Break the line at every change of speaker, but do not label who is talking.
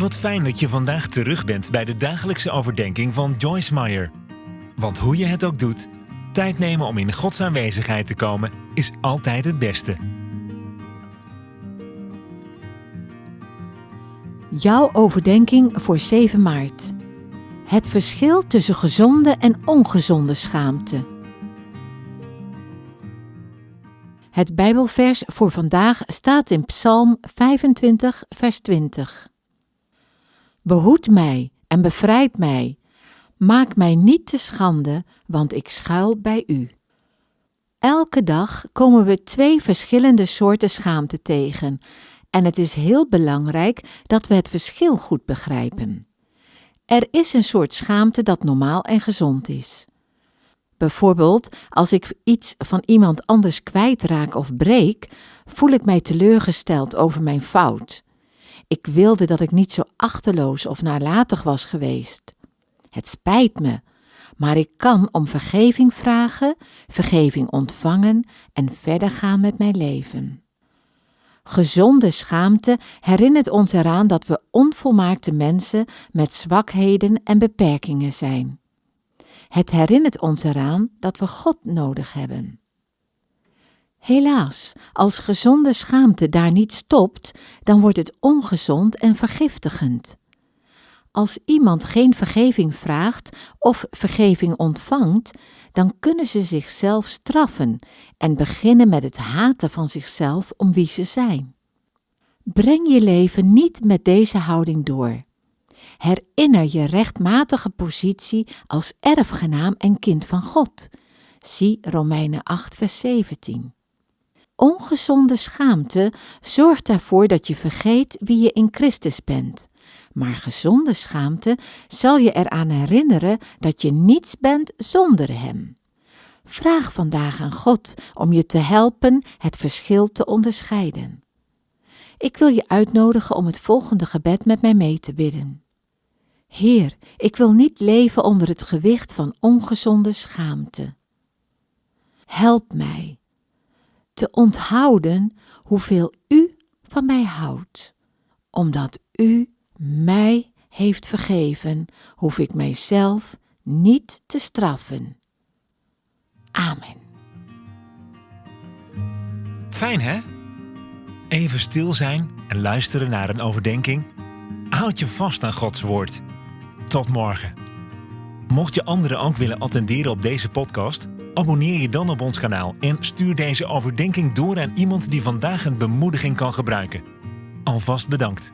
Wat fijn dat je vandaag terug bent bij de dagelijkse overdenking van Joyce Meyer. Want hoe je het ook doet, tijd nemen om in Gods aanwezigheid te komen is altijd het beste.
Jouw overdenking voor 7 maart. Het verschil tussen gezonde en ongezonde schaamte. Het Bijbelvers voor vandaag staat in Psalm 25, vers 20. Behoed mij en bevrijd mij. Maak mij niet te schande, want ik schuil bij u. Elke dag komen we twee verschillende soorten schaamte tegen en het is heel belangrijk dat we het verschil goed begrijpen. Er is een soort schaamte dat normaal en gezond is. Bijvoorbeeld, als ik iets van iemand anders kwijtraak of breek, voel ik mij teleurgesteld over mijn fout. Ik wilde dat ik niet zo achterloos of nalatig was geweest. Het spijt me, maar ik kan om vergeving vragen, vergeving ontvangen en verder gaan met mijn leven. Gezonde schaamte herinnert ons eraan dat we onvolmaakte mensen met zwakheden en beperkingen zijn. Het herinnert ons eraan dat we God nodig hebben. Helaas, als gezonde schaamte daar niet stopt, dan wordt het ongezond en vergiftigend. Als iemand geen vergeving vraagt of vergeving ontvangt, dan kunnen ze zichzelf straffen en beginnen met het haten van zichzelf om wie ze zijn. Breng je leven niet met deze houding door. Herinner je rechtmatige positie als erfgenaam en kind van God. Zie Romeinen 8, vers 17. Ongezonde schaamte zorgt ervoor dat je vergeet wie je in Christus bent. Maar gezonde schaamte zal je eraan herinneren dat je niets bent zonder Hem. Vraag vandaag aan God om je te helpen het verschil te onderscheiden. Ik wil je uitnodigen om het volgende gebed met mij mee te bidden. Heer, ik wil niet leven onder het gewicht van ongezonde schaamte. Help mij te onthouden hoeveel U van mij houdt. Omdat U mij heeft vergeven, hoef ik mijzelf niet te straffen. Amen.
Fijn hè? Even stil zijn en luisteren naar een overdenking. Houd je vast aan Gods woord. Tot morgen. Mocht je anderen ook willen attenderen op deze podcast, abonneer je dan op ons kanaal en stuur deze overdenking door aan iemand die vandaag een bemoediging kan gebruiken. Alvast bedankt.